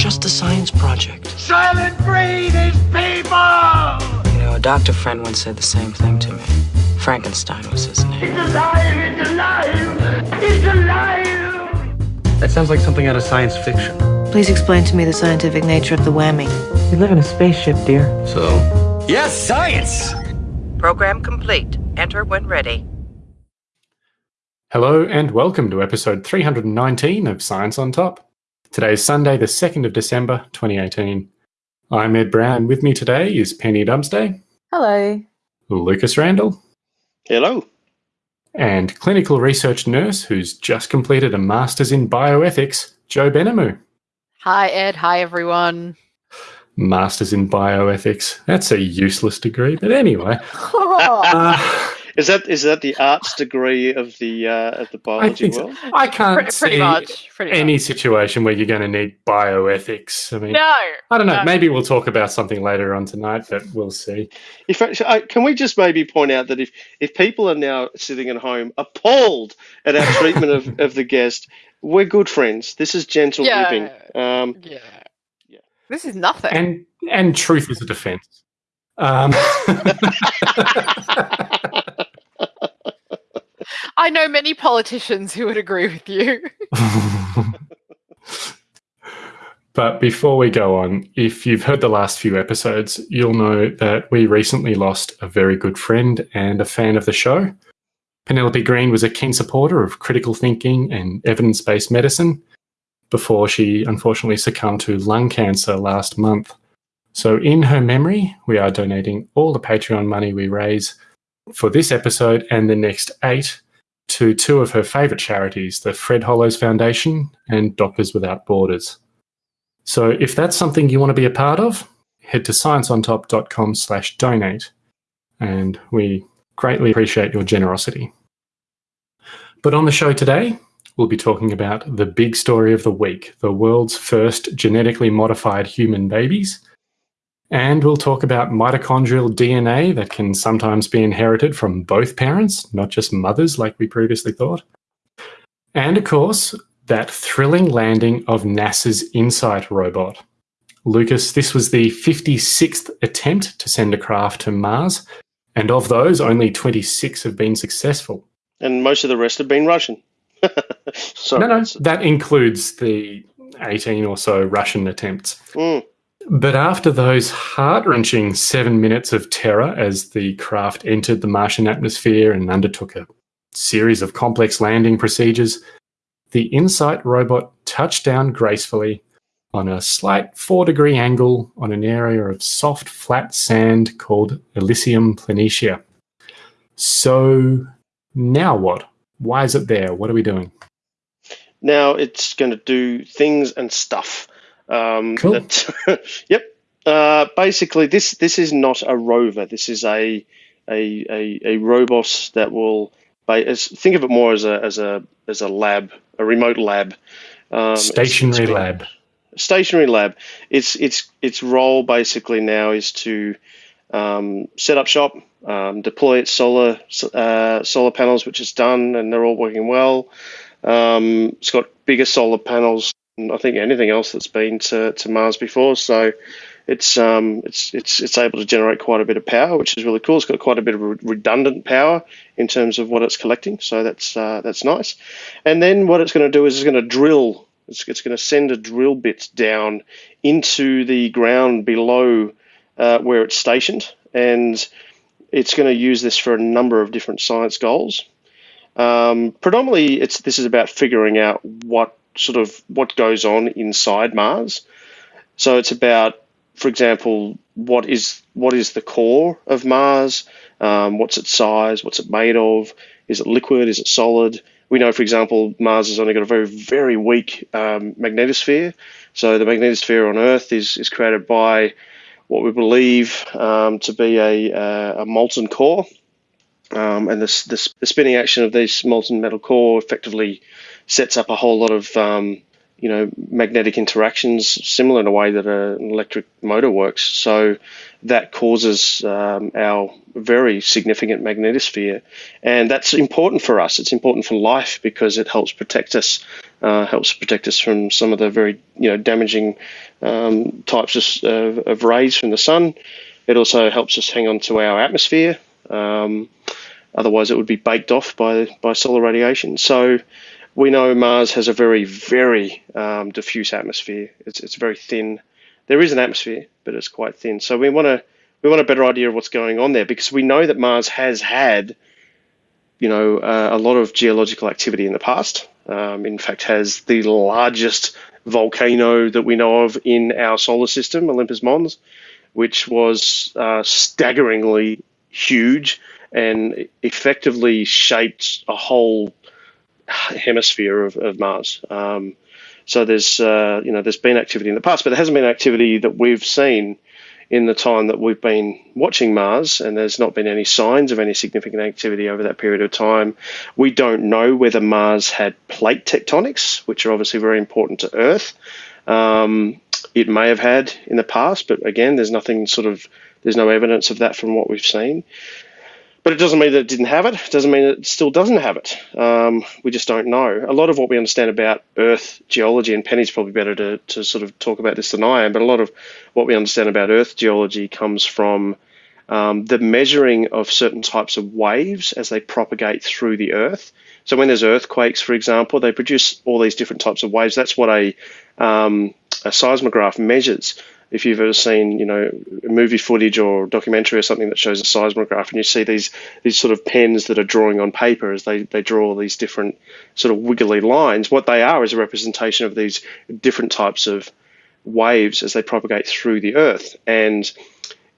just a science project. Soylent Green is people! You know, a doctor friend once said the same thing to me. Frankenstein was his name. It's alive! It's alive! It's alive! That sounds like something out of science fiction. Please explain to me the scientific nature of the whammy. We live in a spaceship, dear. So? Yes, science! Program complete. Enter when ready. Hello and welcome to episode 319 of Science on Top. Today is Sunday, the 2nd of December, 2018. I'm Ed Brown. With me today is Penny Dumsday, Hello. Lucas Randall, Hello. and clinical research nurse who's just completed a master's in bioethics, Joe Benamu. Hi, Ed. Hi, everyone. Masters in bioethics. That's a useless degree, but anyway. Uh, Is that is that the arts degree of the uh, of the I biology think so. world? I can't pretty, pretty see much. Pretty any much. situation where you're going to need bioethics. I mean, No. I don't know. no. Maybe we'll talk about something later on tonight, but we'll see. In fact, I, can we just maybe point out that if if people are now sitting at home appalled at our treatment of, of the guest, we're good friends. This is gentle Yeah. living. Um, Yeah. Yeah. This is nothing. And and truth is a defense. Um, I know many politicians who would agree with you. but before we go on, if you've heard the last few episodes, you'll know that we recently lost a very good friend and a fan of the show. Penelope Green was a keen supporter of critical thinking and evidence based medicine before she unfortunately succumbed to lung cancer last month. So, in her memory, we are donating all the Patreon money we raise for this episode and the next eight to two of her favourite charities, the Fred Hollows Foundation and Doctors Without Borders. So, if that's something you want to be a part of, head to scienceontop.com slash donate, and we greatly appreciate your generosity. But on the show today, we'll be talking about the big story of the week the world's first genetically modified human babies. And we'll talk about mitochondrial DNA that can sometimes be inherited from both parents, not just mothers like we previously thought. And of course, that thrilling landing of NASA's InSight robot. Lucas, this was the 56th attempt to send a craft to Mars, and of those, only 26 have been successful. and most of the rest have been Russian. Sorry. no, no, that includes the 18 or so Russian attempts. Mm. But after those heart wrenching seven minutes of terror as the craft entered the Martian atmosphere and undertook a series of complex landing procedures, the InSight robot touched down gracefully on a slight four degree angle on an area of soft, flat sand called Elysium Planitia. So, now what? Why is it there? What are we doing? Now it's going to do things and stuff. Um, Cool. that- yep. Uh, basically, this this is not a rover. This is a a a, a robot that will. as- Think of it more as a as a as a lab, a remote lab. Um, it's- it's Stationary been- lab. stationary lab. Its its its role basically now is to um, set up shop, um, deploy its solar uh, solar panels, which it's done, and they're all working well. Um, it's got bigger solar panels I think anything else that's been to, to Mars before, so it's um it's it's it's able to generate quite a bit of power, which is really cool. It's got quite a bit of redundant power in terms of what it's collecting, so that's uh, that's nice. And then what it's going to do is it's going to drill. It's, it's going to send a drill bit down into the ground below uh, where it's stationed, and it's going to use this for a number of different science goals. Um, predominantly, it's this is about figuring out what sort of what goes on inside Mars. So it's about, for example, what is what is the core of Mars? Um, what's its size? What's it made of? Is it liquid? Is it solid? We know, for example, Mars has only got a very very weak um, magnetosphere. So the magnetosphere on Earth is is created by what we believe um, to be a, uh, a molten core. Um, and this, the spinning action of this molten metal core effectively sets up a whole lot of um, you know, magnetic interactions similar in a way that an electric motor works. So that causes um, our very significant magnetosphere, and that's important for us. It's important for life because it helps protect us, uh, helps protect us from some of the very you know damaging um, types of, of, rays from the sun. It also helps us hang on to our atmosphere. Um, otherwise, it would be baked off by by solar radiation. So we know Mars has a very, very um, diffuse atmosphere. It's, it's very thin. There is an atmosphere, but it's quite thin. So we want to we want a better idea of what's going on there because we know that Mars has had, you know, uh, a lot of geological activity in the past. Um, in fact, has the largest volcano that we know of in our solar system, Olympus Mons, which was uh, staggeringly huge and effectively shaped a whole hemisphere of, of Mars. Um, so there's uh, you know there's been activity in the past, but there hasn't been activity that we've seen in the time that we've been watching Mars, and there's not been any signs of any significant activity over that period of time. We don't know whether Mars had plate tectonics, which are obviously very important to Earth. Um, it may have had in the past, but again, there's nothing sort of there's no evidence of that from what we've seen. But it doesn't mean that it didn't have it. It doesn't mean it still doesn't have it. Um, we just don't know. A lot of what we understand about Earth geology, and Penny's probably better to, to sort of talk about this than I am, but a lot of what we understand about Earth geology comes from um, the measuring of certain types of waves as they propagate through the Earth. So when there's earthquakes, for example, they produce all these different types of waves. That's what a, um, a seismograph measures if you've ever seen, you know, movie footage or documentary or something that shows a seismograph, and you see these these sort of pens that are drawing on paper as they they draw these different sort of wiggly lines. What they are is a representation of these different types of waves as they propagate through the Earth. And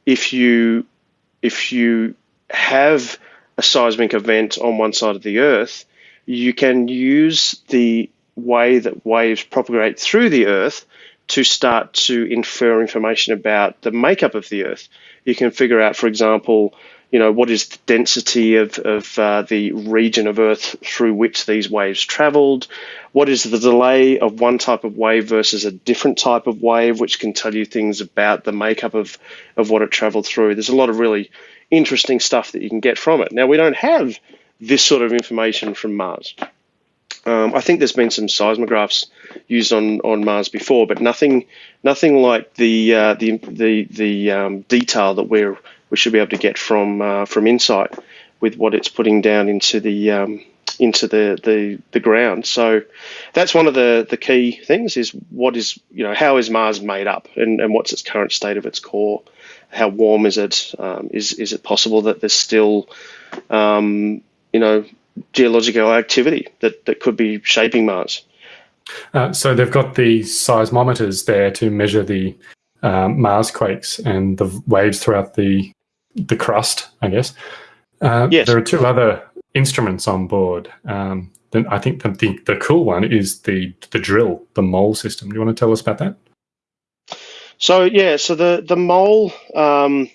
if you if you have a seismic event on one side of the Earth, you can use the way that waves propagate through the Earth to start to infer information about the makeup of the Earth. You can figure out, for example, you know, what is the density of, of uh, the region of Earth through which these waves traveled? What is the delay of one type of wave versus a different type of wave, which can tell you things about the makeup of, of what it traveled through? There's a lot of really interesting stuff that you can get from it. Now, we don't have this sort of information from Mars. Um, I think there's been some seismographs used on, on Mars before, but nothing nothing like the uh, the the, the um, detail that we're we should be able to get from uh, from InSight with what it's putting down into the um, into the, the the ground. So that's one of the the key things is what is you know how is Mars made up and, and what's its current state of its core? How warm is it? Um, is is it possible that there's still um, you know geological activity that, that could be shaping Mars. Uh, so they've got the seismometers there to measure the um, Mars quakes and the waves throughout the the crust, I guess. Uh, yes. There are two other instruments on board. Um, then I think the, the, the cool one is the the drill, the mole system. Do you want to tell us about that? So yeah, so the the mole. Um,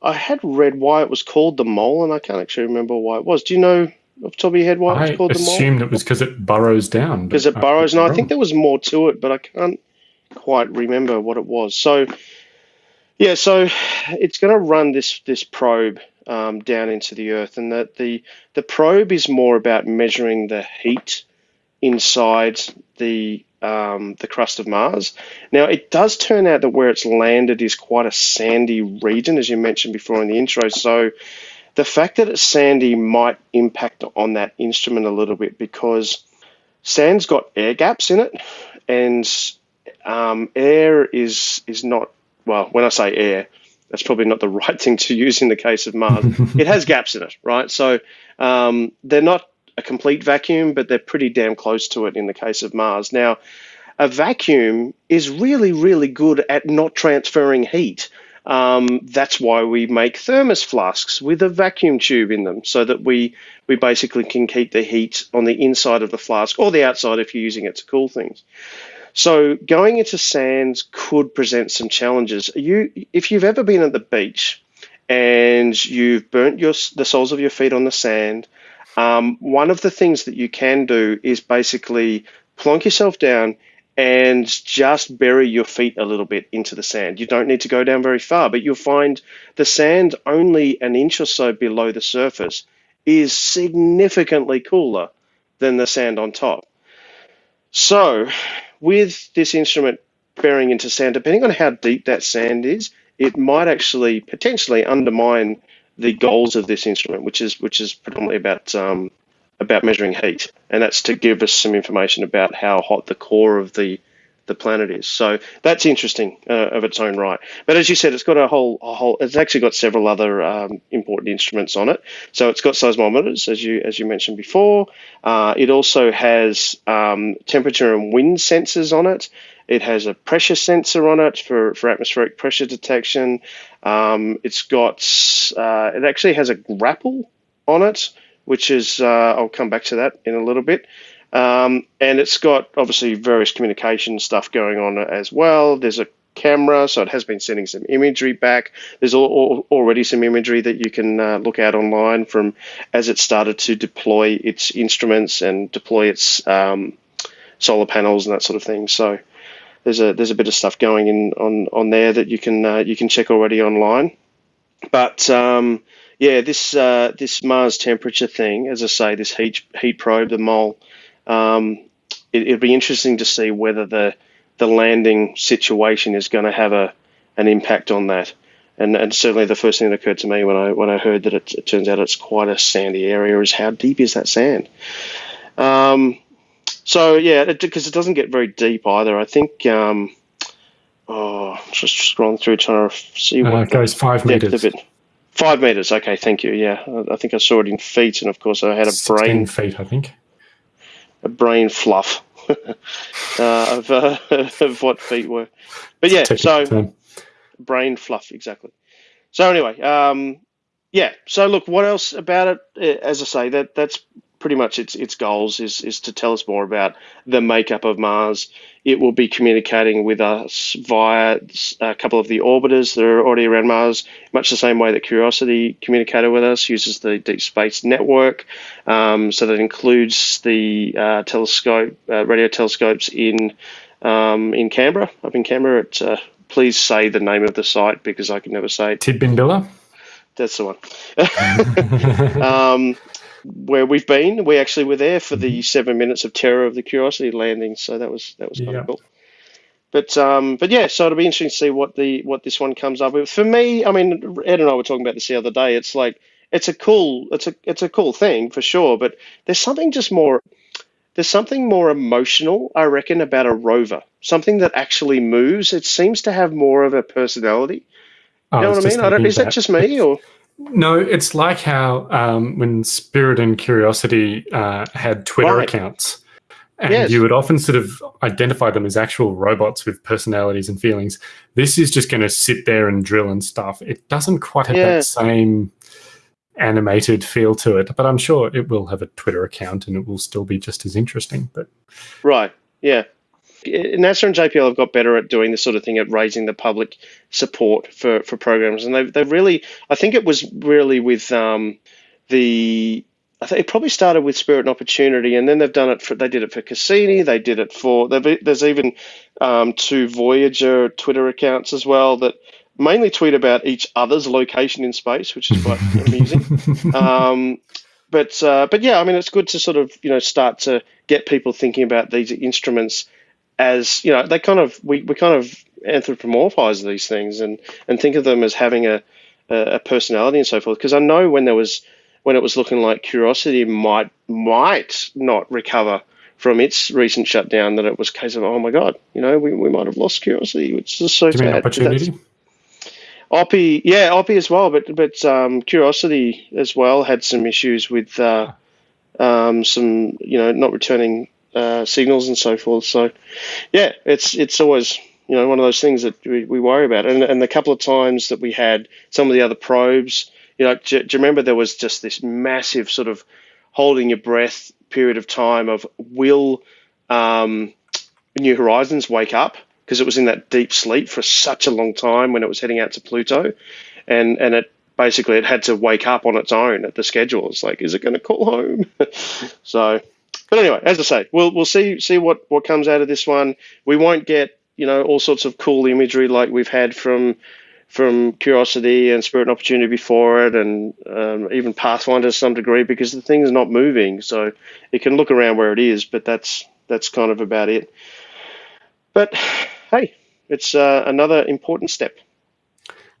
I had read why it was called the mole, and I can't actually remember why it was. Do you know off the top of your head why it's called the mole? I assumed it was because it burrows down. Because it burrows, and I think there was more to it, but I can't quite remember what it was. So, yeah, so it's going to run this this probe um, down into the Earth, and that the the probe is more about measuring the heat inside the um, the crust of Mars. Now, it does turn out that where it's landed is quite a sandy region, as you mentioned before in the intro. So the fact that it's sandy might impact on that instrument a little bit because sand's got air gaps in it, and um, air is is not well. When I say air, that's probably not the right thing to use in the case of Mars. it has gaps in it, right? So um, they're not a complete vacuum, but they're pretty damn close to it in the case of Mars. Now, a vacuum is really, really good at not transferring heat. Um, that's why we make thermos flasks with a vacuum tube in them so that we, we basically can keep the heat on the inside of the flask or the outside if you're using it to cool things. So going into sands could present some challenges. You, if you've ever been at the beach and you've burnt your, the soles of your feet on the sand, um, one of the things that you can do is basically plonk yourself down and just bury your feet a little bit into the sand. You don't need to go down very far, but you'll find the sand only an inch or so below the surface is significantly cooler than the sand on top. So, with this instrument burying into sand, depending on how deep that sand is, it might actually potentially undermine the goals of this instrument, which is which is predominantly about um, about measuring heat, and that's to give us some information about how hot the core of the the planet is. So that's interesting uh, of its own right. But as you said, it's got a whole a whole. It's actually got several other um, important instruments on it. So it's got seismometers, as you as you mentioned before. Uh, it also has um, temperature and wind sensors on it. It has a pressure sensor on it for, for atmospheric pressure detection. Um, it's got, uh, it actually has a grapple on it, which is, uh, I'll come back to that in a little bit. Um, and it's got obviously various communication stuff going on as well. There's a camera, so it has been sending some imagery back. There's all, all, already some imagery that you can uh, look at online from as it started to deploy its instruments and deploy its um, solar panels and that sort of thing. So there's a there's a bit of stuff going in on on there that you can uh, you can check already online. But um, yeah, this uh, this Mars temperature thing, as I say, this heat heat probe, the mole, um, it, it'd be interesting to see whether the the landing situation is going to have a an impact on that. And, and certainly the first thing that occurred to me when I when I heard that it, it turns out it's quite a sandy area is how deep is that sand? Um, so yeah, because it, it, doesn't get very deep either. I think. Um, oh, just scrolling through trying to see uh, what it goes five meters. It. Five meters. Okay, thank you. Yeah, I think I saw it in feet, and of course I had a brain feet. I think a brain fluff uh, of, uh, of what feet were. But yeah, so term. brain fluff exactly. So anyway, um, yeah. So look, what else about it? Uh, as I say, that that's pretty much its its goals is is to tell us more about the makeup of Mars. It will be communicating with us via a couple of the orbiters that are already around Mars, much the same way that Curiosity communicated with us. Uses the Deep Space Network, um, so that includes the uh, telescope, uh, radio telescopes in um, in Canberra, up in Canberra. At, uh, please say the name of the site because I can never say it. Tidbinbilla. That's the one. um, where we've been. We actually were there for the mm-hmm. seven minutes of terror of the Curiosity landing, so that was that was kind yeah. of cool. But um, but yeah, so it'll be interesting to see what the what this one comes up with. For me, I mean, Ed and I were talking about this the other day. It's like it's a cool it's a it's a cool thing for sure, but there's something just more there's something more emotional, I reckon, about a rover. Something that actually moves. It seems to have more of a personality. You know what I mean? I don't, is that just me or? No, it's like how um, when Spirit and Curiosity uh, had Twitter right. accounts, and yes. you would often sort of identify them as actual robots with personalities and feelings. This is just going to sit there and drill and stuff. It doesn't quite have yeah. that same animated feel to it, but I'm sure it will have a Twitter account and it will still be just as interesting. But right, yeah. NASA and JPL have got better at doing this sort of thing at raising the public support for, for programs, and they've they've really I think it was really with um, the I think it probably started with Spirit and Opportunity, and then they've done it for they did it for Cassini, they did it for there's even um, two Voyager Twitter accounts as well that mainly tweet about each other's location in space, which is quite amusing. Um, but uh, but yeah, I mean it's good to sort of you know start to get people thinking about these instruments as you know they kind of we, we kind of anthropomorphize these things and and think of them as having a a personality and so forth because I know when there was when it was looking like Curiosity might might not recover from its recent shutdown that it was a case of oh my god you know we, we might have lost Curiosity which is so Do sad. opportunity? Oppie, yeah, Oppie as well, but but um, Curiosity as well had some issues with uh, um, some you know not returning uh, signals and so forth. So, yeah, it's it's always you know one of those things that we, we worry about. And and the couple of times that we had some of the other probes, you know, do, do you remember there was just this massive sort of holding your breath period of time of will um, New Horizons wake up because it was in that deep sleep for such a long time when it was heading out to Pluto, and and it basically it had to wake up on its own at the schedule. It's like, is it going to call home? so but anyway, as I say, we'll we'll see see what what comes out of this one. We won't get you know all sorts of cool imagery like we've had from from Curiosity and Spirit and Opportunity before it, and um, even Pathfinder to some degree, because the thing's not moving. So it can look around where it is, but that's that's kind of about it. But hey, it's uh, another important step.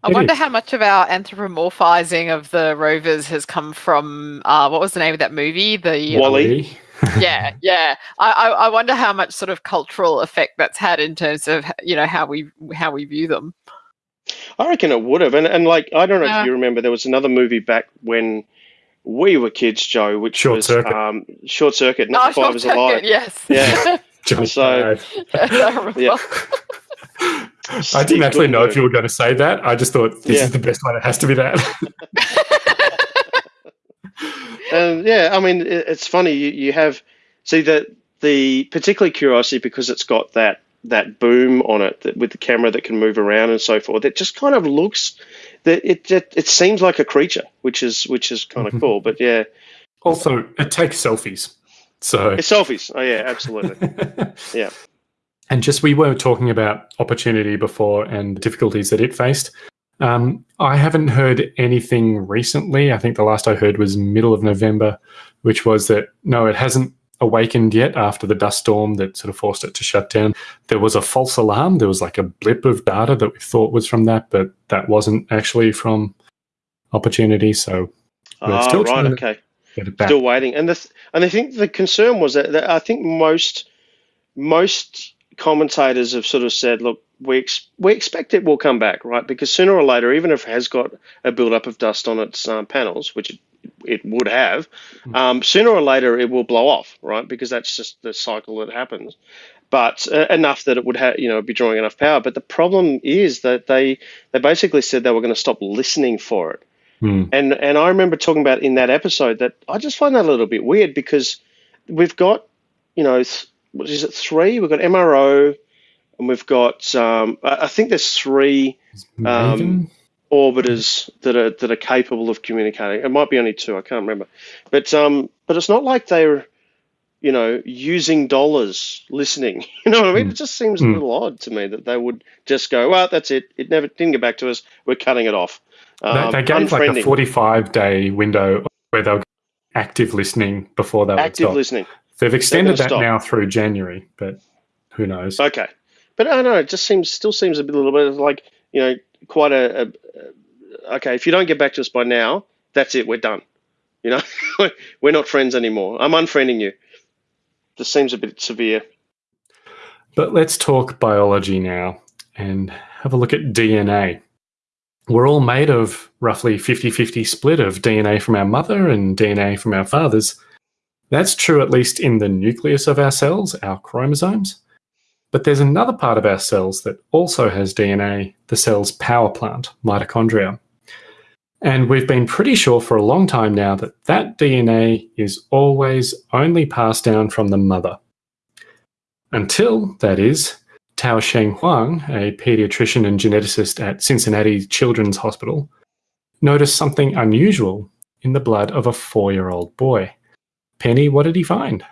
I It wonder is. how much of our anthropomorphizing of the rovers has come from uh, what was the name of that movie? The Wall-E. Yeah, yeah. I, I I wonder how much sort of cultural effect that's had in terms of you know how we how we view them. I reckon it would have, and and like I don't know Yeah. if you remember, there was another movie back when we were kids, Joe, which Short was Circuit. um, Short Circuit. Oh, Not Short Five is alive. Circuit, yes. Yeah. Johnny So- Five. I. Yeah. I didn't actually know if you were going to say that. I just thought this Yeah. is the best one. It has to be that. And yeah, I mean, it, it's funny. You, you have see that the particularly Curiosity because it's got that that boom on it that, with the camera that can move around and so forth. It just kind of looks that it it, it seems like a creature, which is which is kind of Mhm. cool. But yeah, also, it takes selfies. So it's selfies. Oh yeah, absolutely. Yeah. And just we were talking about opportunity before and the difficulties that it faced. Um, I haven't heard anything recently. I think the last I heard was middle of November, which was that no, it hasn't awakened yet after the dust storm that sort of forced it to shut down. There was a false alarm. There was like a blip of data that we thought was from that, but that wasn't actually from opportunity. So We're Ah, still right. Okay. get it back. Still waiting, and the th- and I think the concern was that, that I think most most commentators have sort of said, look, we ex- we expect it will come back, right? Because sooner or later, even if it has got a build-up of dust on its um, panels, which it, it would have, um, sooner or later it will blow off, right? Because that's just the cycle that happens. But uh, enough that it would have, you know, be drawing enough power. But the problem is that they they basically said they were going to stop listening for it. Hmm. And and I remember talking about in that episode that I just find that a little bit weird because we've got, you know, th- what is it, three? We've got MRO and we've got, um, I think there's three Maven? orbiters that are that are capable of communicating. It might be only two, I can't remember. But um, but it's not like they're, you know, using dollars listening. You know what I mean? Mm. It just seems a Mm. little odd to me that they would just go, well, that's it. It never didn't get back to us. We're cutting it off. They, Um, they gave like a 45 day window where they'll active listening before they would active listening. They've extended that stop. now through January, but who knows? Okay, but I don't know. It just seems still seems a bit, little bit like you know quite a, a, a okay. If you don't get back to us by now, that's it. We're done. You know, we're not friends anymore. I'm unfriending you. This seems a bit severe. But let's talk biology now and have a look at DNA. We're all made of roughly 50 50 split of DNA from our mother and DNA from our fathers. That's true at least in the nucleus of our cells, our chromosomes. But there's another part of our cells that also has DNA, the cell's power plant, mitochondria. And we've been pretty sure for a long time now that that DNA is always only passed down from the mother. Until, that is, Tao Sheng Huang, a pediatrician and geneticist at Cincinnati Children's Hospital, noticed something unusual in the blood of a four year old boy. Penny, what did he find?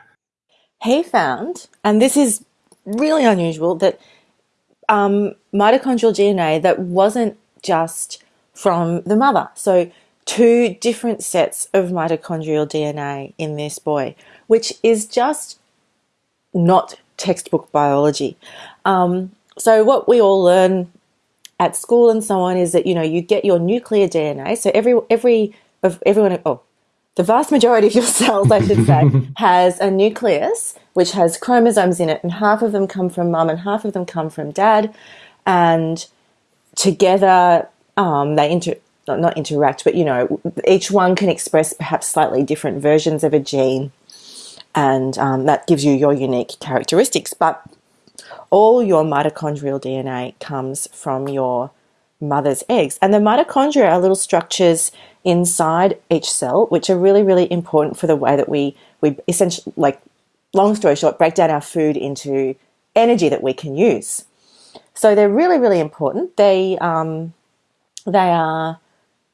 he found, and this is really unusual, that um, mitochondrial DNA that wasn't just from the mother. So, two different sets of mitochondrial DNA in this boy, which is just not textbook biology. Um, so, what we all learn at school and so on is that you know you get your nuclear DNA. So every every of everyone oh the vast majority of your cells, I should say, has a nucleus which has chromosomes in it, and half of them come from mum and half of them come from dad, and together um, they inter not, not interact, but you know each one can express perhaps slightly different versions of a gene, and um, that gives you your unique characteristics. But all your mitochondrial DNA comes from your mother's eggs. And the mitochondria are little structures inside each cell, which are really, really important for the way that we, we essentially, like, long story short, break down our food into energy that we can use. So they're really, really important. They, um, they are,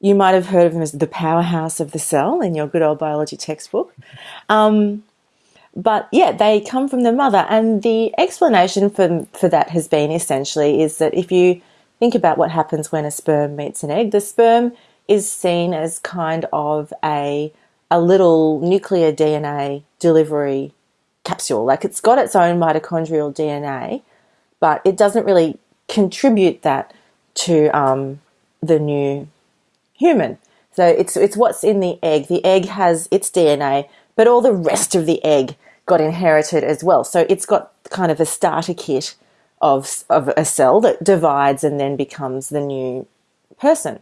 you might have heard of them as the powerhouse of the cell in your good old biology textbook. Um, But yeah, they come from the mother, and the explanation for for that has been essentially is that if you think about what happens when a sperm meets an egg, the sperm is seen as kind of a a little nuclear DNA delivery capsule. Like it's got its own mitochondrial DNA, but it doesn't really contribute that to um, the new human. So it's it's what's in the egg. The egg has its DNA, but all the rest of the egg got inherited as well. So it's got kind of a starter kit of of a cell that divides and then becomes the new person.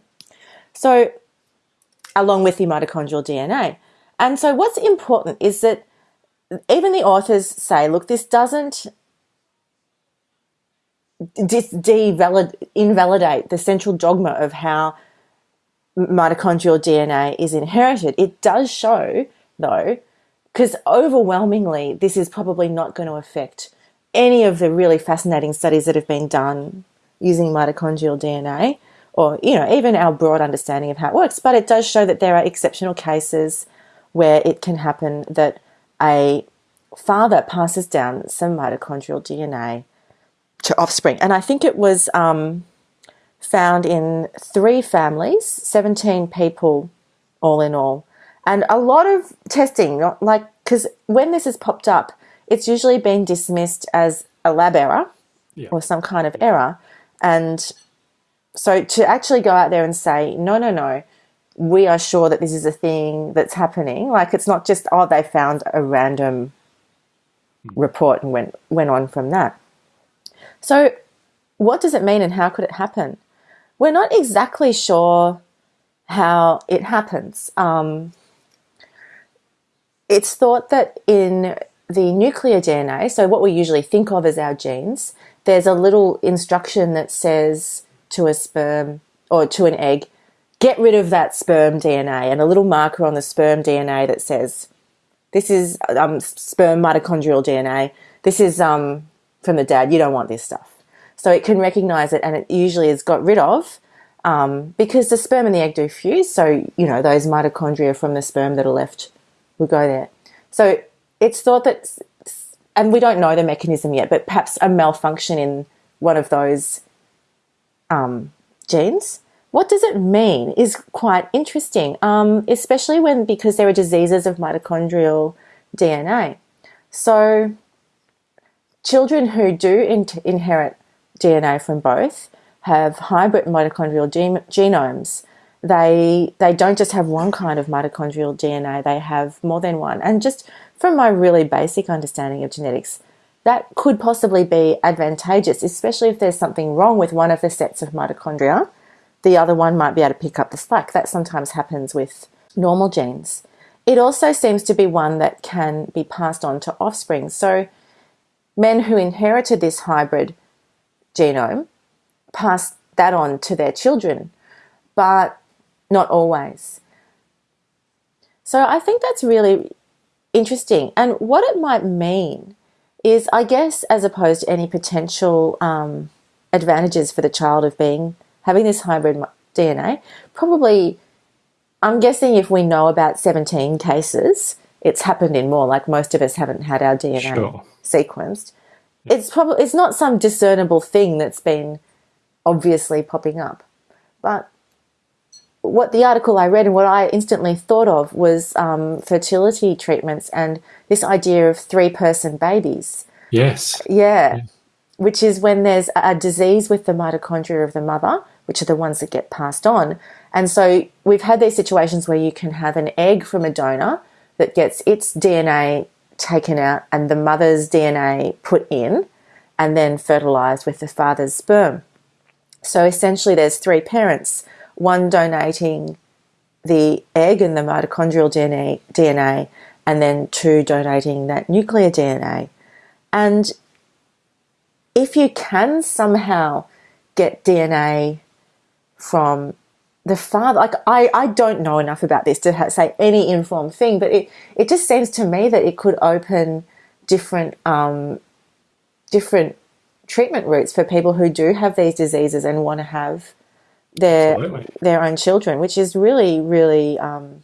So along with the mitochondrial DNA. And so what's important is that even the authors say, look, this doesn't invalidate the central dogma of how mitochondrial DNA is inherited. It does show, though, because overwhelmingly, this is probably not going to affect any of the really fascinating studies that have been done using mitochondrial DNA or you know even our broad understanding of how it works but it does show that there are exceptional cases where it can happen that a father passes down some mitochondrial DNA to offspring. And I think it was um, found in three families, 17 people all in all. And a lot of testing, like, because when this has popped up, it's usually been dismissed as a lab error yeah. or some kind of error. And so to actually go out there and say, no, no, no, we are sure that this is a thing that's happening. Like it's not just oh they found a random report and went went on from that. So what does it mean and how could it happen? We're not exactly sure how it happens. Um, it's thought that in the nuclear DNA, so what we usually think of as our genes, there's a little instruction that says to a sperm or to an egg, get rid of that sperm DNA and a little marker on the sperm DNA that says, this is um, sperm mitochondrial DNA. This is um, from the dad. You don't want this stuff. So it can recognize it and it usually is got rid of um, because the sperm and the egg do fuse. So, you know, those mitochondria from the sperm that are left will go there. So it's thought that, and we don't know the mechanism yet, but perhaps a malfunction in one of those um, genes what does it mean is quite interesting, um, especially when because there are diseases of mitochondrial DNA. So, children who do in inherit DNA from both have hybrid mitochondrial genomes. They they don't just have one kind of mitochondrial DNA; they have more than one. And just from my really basic understanding of genetics, that could possibly be advantageous, especially if there's something wrong with one of the sets of mitochondria the other one might be able to pick up the slack. That sometimes happens with normal genes. It also seems to be one that can be passed on to offspring. So, men who inherited this hybrid genome pass that on to their children, but not always. So, I think that's really interesting. And what it might mean is, I guess, as opposed to any potential um, advantages for the child of being having this hybrid DNA, probably, I'm guessing if we know about 17 cases, it's happened in more. Like most of us haven't had our DNA sure. sequenced. Yeah. It's probably it's not some discernible thing that's been obviously popping up, but what the article I read and what I instantly thought of was um, fertility treatments and this idea of three person babies. Yes. Yeah. Yes. Which is when there's a disease with the mitochondria of the mother which are the ones that get passed on. And so we've had these situations where you can have an egg from a donor that gets its DNA taken out and the mother's DNA put in and then fertilized with the father's sperm. So essentially, there's three parents one donating the egg and the mitochondrial DNA, DNA and then two donating that nuclear DNA. And if you can somehow get DNA from the father like I, I don't know enough about this to say any informed thing but it, it just seems to me that it could open different um, different treatment routes for people who do have these diseases and want to have their Absolutely. their own children which is really really um,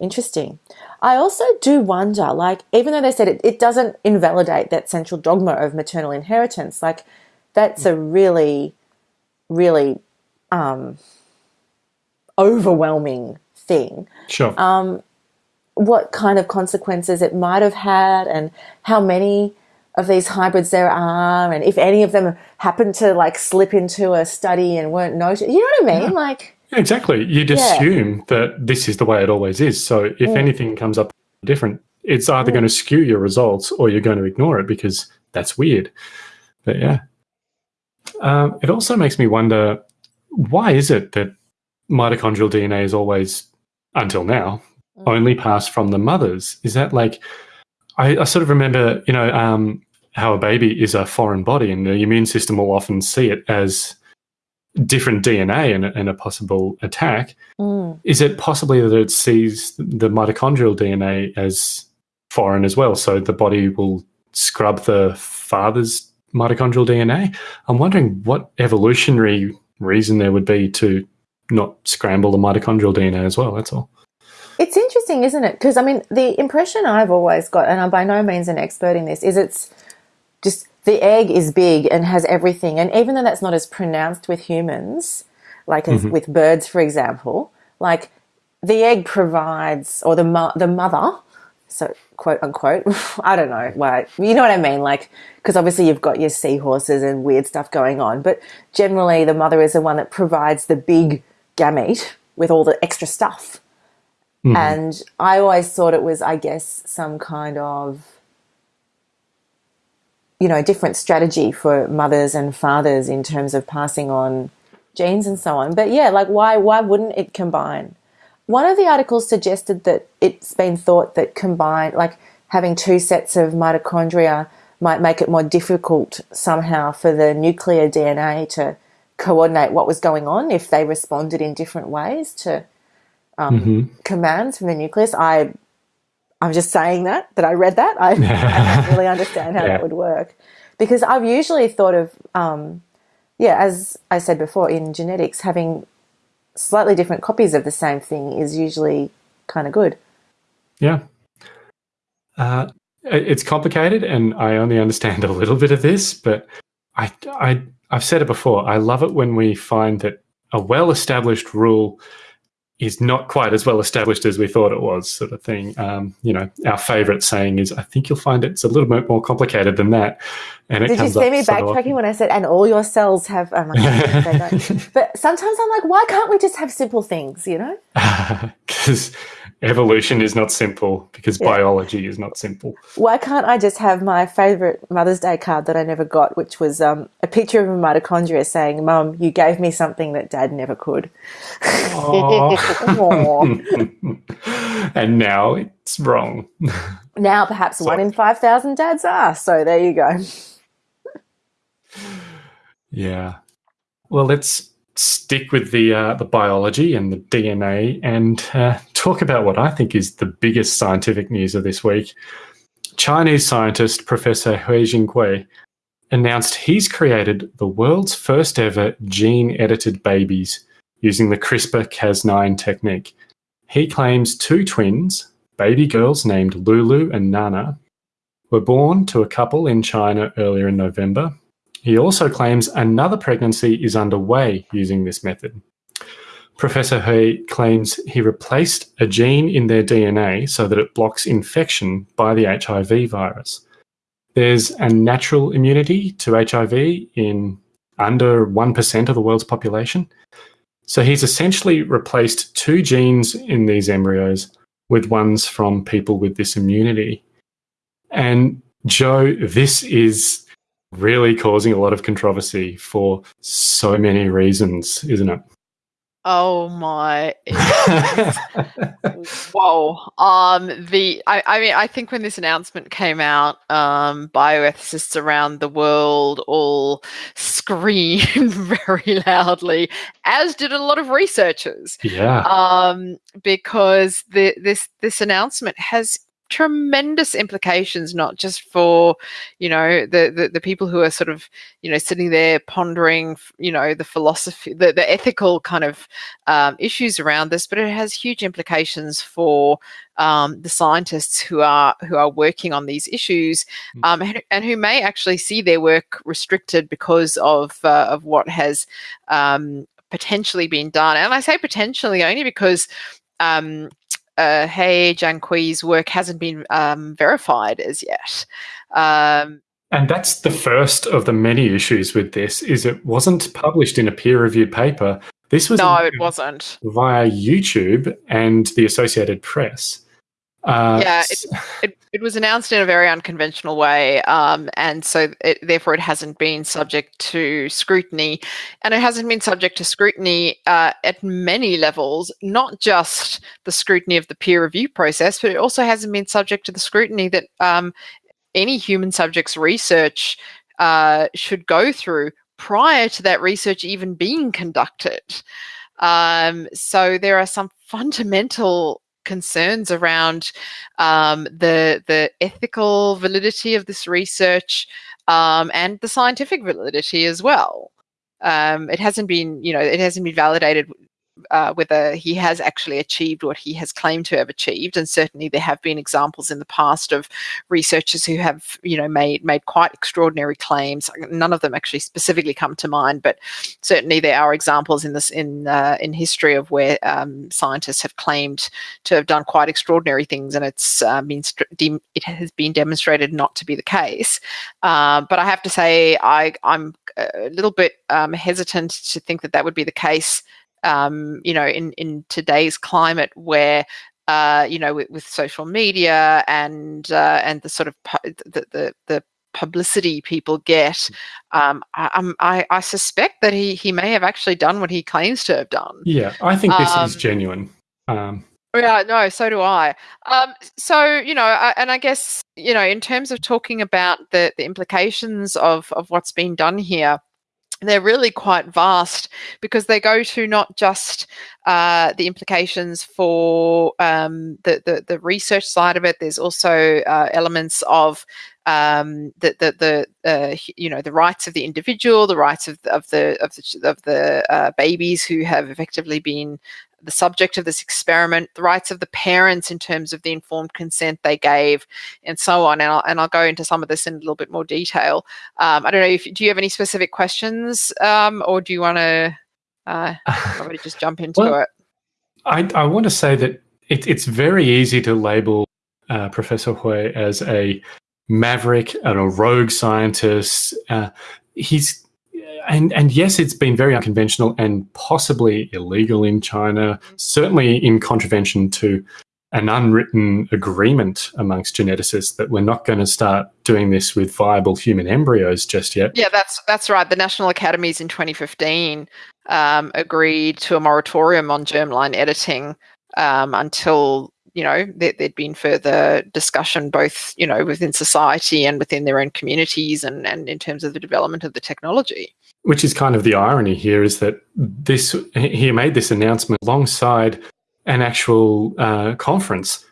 interesting. I also do wonder, like, even though they said it, it doesn't invalidate that central dogma of maternal inheritance, like, that's a really, really um, overwhelming thing. Sure. Um, what kind of consequences it might have had, and how many of these hybrids there are, and if any of them happen to like slip into a study and weren't noted. You know what I mean? Like, Exactly. You'd Yeah. assume that this is the way it always is. So if Mm. anything comes up different, it's either going to skew your results or you're going to ignore it because that's weird. But yeah. Um, it also makes me wonder why is it that mitochondrial DNA is always, until now, only passed from the mothers? Is that like, I, I sort of remember, you know, um, how a baby is a foreign body and the immune system will often see it as different DNA and, a- and a possible attack. mm, Is it possibly that it sees the mitochondrial DNA as foreign as well? So the body will scrub the father's mitochondrial DNA? I'm wondering what evolutionary reason there would be to not scramble the mitochondrial DNA as well. That's all. It's interesting, isn't it? Because I mean, the impression I've always got, and I'm by no means an expert in this, is it's just the egg is big and has everything. And even though that's not as pronounced with humans, like as mm-hmm. with birds, for example, like the egg provides, or the mo- the mother, so quote unquote, I don't know why, you know what I mean? Like, because obviously you've got your seahorses and weird stuff going on, but generally the mother is the one that provides the big gamete with all the extra stuff. Mm-hmm. And I always thought it was, I guess, some kind of, you know, different strategy for mothers and fathers in terms of passing on genes and so on. But yeah, like why why wouldn't it combine? One of the articles suggested that it's been thought that combine like having two sets of mitochondria might make it more difficult somehow for the nuclear DNA to coordinate what was going on if they responded in different ways to um, commands from the nucleus. I, I'm just saying that that I read that. I, I don't really understand how Yeah. that would work because I've usually thought of, um, yeah, as I said before, in genetics, having slightly different copies of the same thing is usually kind of good. Yeah. Uh, it's complicated, and I only understand a little bit of this, but I, I, I've said it before. I love it when we find that a well-established rule is not quite as well established as we thought it was, sort of thing. Um, you know, our favorite saying is, "I think you'll find it's a little bit more complicated than that." And it Did you see me backtracking when I said, and all your cells have, um, they don't. but sometimes I'm like, why can't we just have simple things, you know? because evolution is not simple because biology is not simple. Why can't I just have my favorite Mother's Day card that I never got, which was um, a picture of a mitochondria saying, Mum, you gave me something that Dad never could. And now it's wrong. now, perhaps one in 5,000 dads are. So there you go. Yeah. Well, let's stick with the uh, the biology and the DNA and uh, talk about what I think is the biggest scientific news of this week. Chinese scientist Professor He Jiankui announced he's created the world's first ever gene edited babies using the CRISPR Cas9 technique. He claims two twins, baby girls named Lulu and Nana, were born to a couple in China earlier in November. He also claims another pregnancy is underway using this method. Professor He claims he replaced a gene in their DNA so that it blocks infection by the HIV virus. There's a natural immunity to HIV in under 1% of the world's population. So he's essentially replaced two genes in these embryos with ones from people with this immunity. And Joe, this is really causing a lot of controversy for so many reasons, isn't it? Oh my whoa um the I, I mean i think when this announcement came out um bioethicists around the world all screamed very loudly as did a lot of researchers yeah. um because the this this announcement has tremendous implications, not just for, you know, the, the, the people who are sort of, you know, sitting there pondering, you know, the philosophy, the, the ethical kind of um, issues around this, but it has huge implications for um, the scientists who are who are working on these issues, um, and, and, who may actually see their work restricted because of uh, of what has um, potentially been done. And I say potentially only because um, uh, He Jiankui's work hasn't been um, verified as yet. Um, and that's the first of the many issues with this is it wasn't published in a peer-reviewed paper. This was no, it wasn't via YouTube and the Associated Press. Uh, yeah, it, it, it, was announced in a very unconventional way, um, and so it, therefore it hasn't been subject to scrutiny, and it hasn't been subject to scrutiny uh, at many levels, not just the scrutiny of the peer review process, but it also hasn't been subject to the scrutiny that um, any human subjects research uh, should go through prior to that research even being conducted. Um, so there are some fundamental concerns around um, the the ethical validity of this research um, and the scientific validity as well. Um, it hasn't been, you know, it hasn't been validated uh, whether he has actually achieved what he has claimed to have achieved. And certainly there have been examples in the past of researchers who have, you know, made made quite extraordinary claims. None of them actually specifically come to mind, but certainly there are examples in this in uh, in history of where um, scientists have claimed to have done quite extraordinary things, and it's uh, been it has been demonstrated not to be the case. Uh, but I have to say, I I'm a little bit um, hesitant to think that that would be the case um, you know, in, in today's climate where uh, you know, with, with, social media and uh, and the sort of the, the, the publicity people get, mm. um, I, I, I suspect that he he may have actually done what he claims to have done. Yeah, I think this um, is genuine. Um, yeah, no, so do I. Um, so you know, I, and I guess you know, in terms of talking about the the implications of of what's been done here they're really quite vast because they go to not just uh, the implications for um, the, the, the research side of it. There's also uh, elements of um, the the, the uh, you know the rights of the individual, the rights of, of the of the of the uh, babies who have effectively been the subject of this experiment, the rights of the parents in terms of the informed consent they gave, and so on. And I'll, and I'll go into some of this in a little bit more detail. Um, I don't know if do you have any specific questions, um, or do you want to uh, just jump into well, it? I, I want to say that it, it's very easy to label uh, Professor He as a maverick and a rogue scientist. Uh, he's and and yes, it's been very unconventional and possibly illegal in China. Certainly in contravention to an unwritten agreement amongst geneticists that we're not going to start doing this with viable human embryos just yet. Yeah, that's that's right. The National Academies in 2015 um, agreed to a moratorium on germline editing um, until you know there, had been further discussion both you know within society and within their own communities and and in terms of the development of the technology which is kind of the irony here is that this he made this announcement alongside an actual uh, conference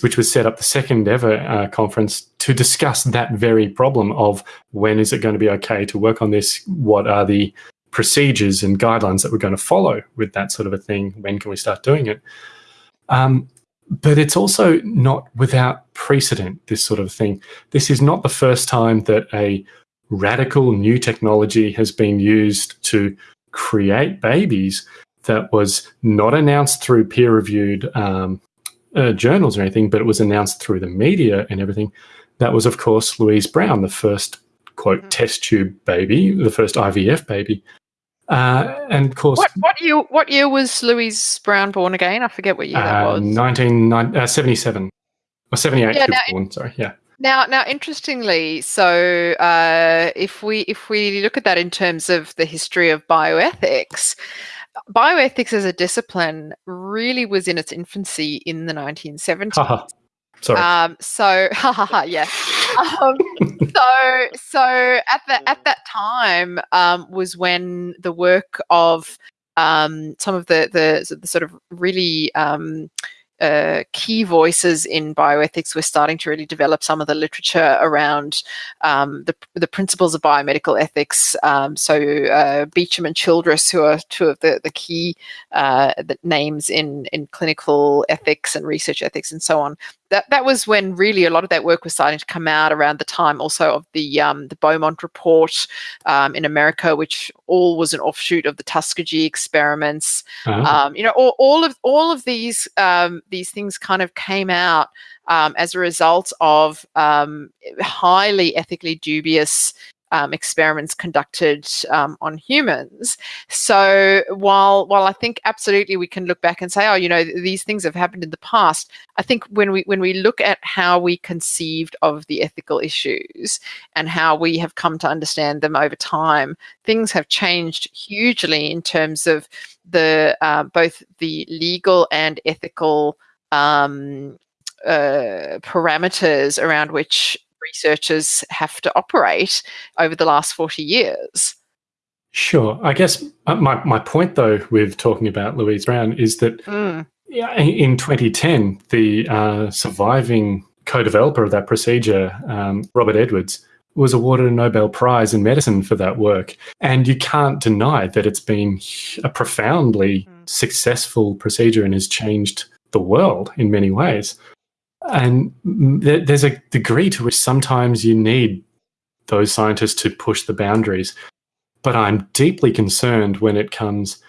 which was set up the second ever uh, conference to discuss that very problem of when is it going to be okay to work on this? What are the procedures and guidelines that we're going to follow with that sort of a thing? When can we start doing it? Um, but it's also not without precedent, this sort of thing. This is not the first time that a radical new technology has been used to create babies that was not announced through peer reviewed um, uh, journals or anything, but it was announced through the media and everything. That was, of course, Louise Brown, the first quote mm-hmm. test tube baby, the first IVF baby. Uh, and of course, what, what year? What year was Louise Brown born again? I forget what year uh, that was. Nineteen seventy-seven uh, or seventy-eight. Yeah, born. Sorry, yeah. Now, now, interestingly, so uh, if we if we look at that in terms of the history of bioethics, bioethics as a discipline really was in its infancy in the nineteen seventies. Sorry. Um, so, yeah. Um, so, so at the at that time um, was when the work of um, some of the, the, the sort of really um, uh, key voices in bioethics we're starting to really develop some of the literature around um, the, the principles of biomedical ethics. Um, so uh, Beauchamp and Childress, who are two of the, the key uh, the names in, in clinical ethics and research ethics and so on, that that was when really a lot of that work was starting to come out around the time also of the um, the Belmont report um, in America, which all was an offshoot of the Tuskegee experiments. Uh-huh. Um, you know, all, all of all of these um, these things kind of came out um, as a result of um, highly ethically dubious um, experiments conducted um, on humans. So while while I think absolutely we can look back and say, oh, you know, th- these things have happened in the past. I think when we when we look at how we conceived of the ethical issues and how we have come to understand them over time, things have changed hugely in terms of the uh, both the legal and ethical um, uh, parameters around which researchers have to operate over the last 40 years. Sure. I guess my, my point, though, with talking about Louise Brown is that Mm. in 2010, the uh, surviving co developer of that procedure, um, Robert Edwards, was awarded a Nobel Prize in medicine for that work. And you can't deny that it's been a profoundly successful procedure and has changed the world in many ways. And mm, there- there's a degree to which sometimes you need those scientists to push the boundaries. But I'm deeply concerned when it comes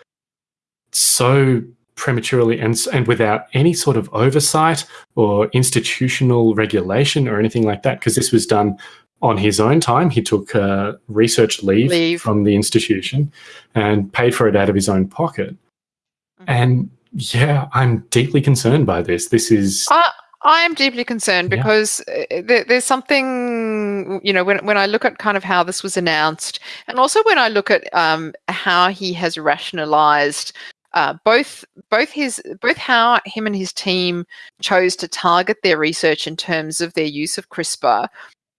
so prematurely and, and without any sort of oversight or institutional regulation or anything like that, because this was done on his own time. He took uh, research leave, Leave. from the institution and paid for it out of his own pocket. And yeah, I'm deeply concerned by this. This is I, I am deeply concerned because uh, there, there's something, you know, when, when I look at kind of how this was announced, and also when I look at um, how he has rationalized uh, both both his both how him and his team chose to target their research in terms of their use of CRISPR.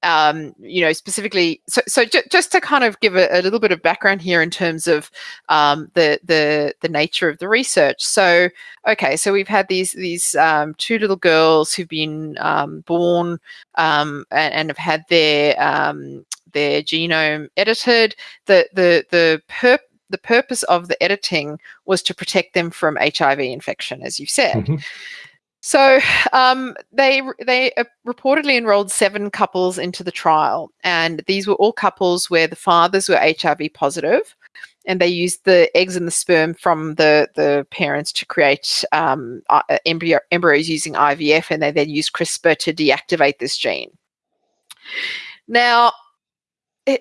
Um, you know, specifically, so so ju- just to kind of give a, a little bit of background here in terms of um, the the the nature of the research. So, okay, so we've had these these um, two little girls who've been um, born um, and, and have had their um, their genome edited. The the the perp the purpose of the editing was to protect them from HIV infection, as you said. Mhm. So um, they they uh, reportedly enrolled seven couples into the trial, and these were all couples where the fathers were HIV positive, and they used the eggs and the sperm from the the parents to create um, uh, embryo, embryos using IVF, and they then used CRISPR to deactivate this gene. Now,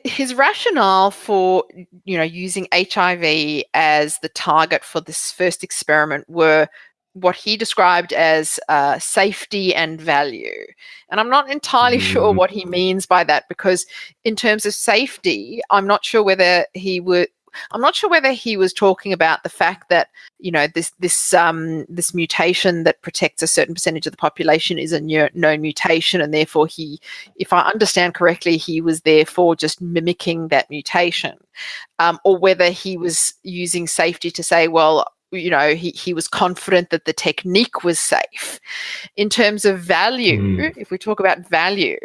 his rationale for you know using HIV as the target for this first experiment were what he described as uh, safety and value. And I'm not entirely sure Mm. what he means by that because, in terms of safety, I'm not sure whether he would. I'm not sure whether he was talking about the fact that you know this this um, this mutation that protects a certain percentage of the population is a known mutation, and therefore he, if I understand correctly, he was therefore just mimicking that mutation, um, or whether he was using safety to say, well, you know, he, he was confident that the technique was safe. In terms of value, Mm. if we talk about value,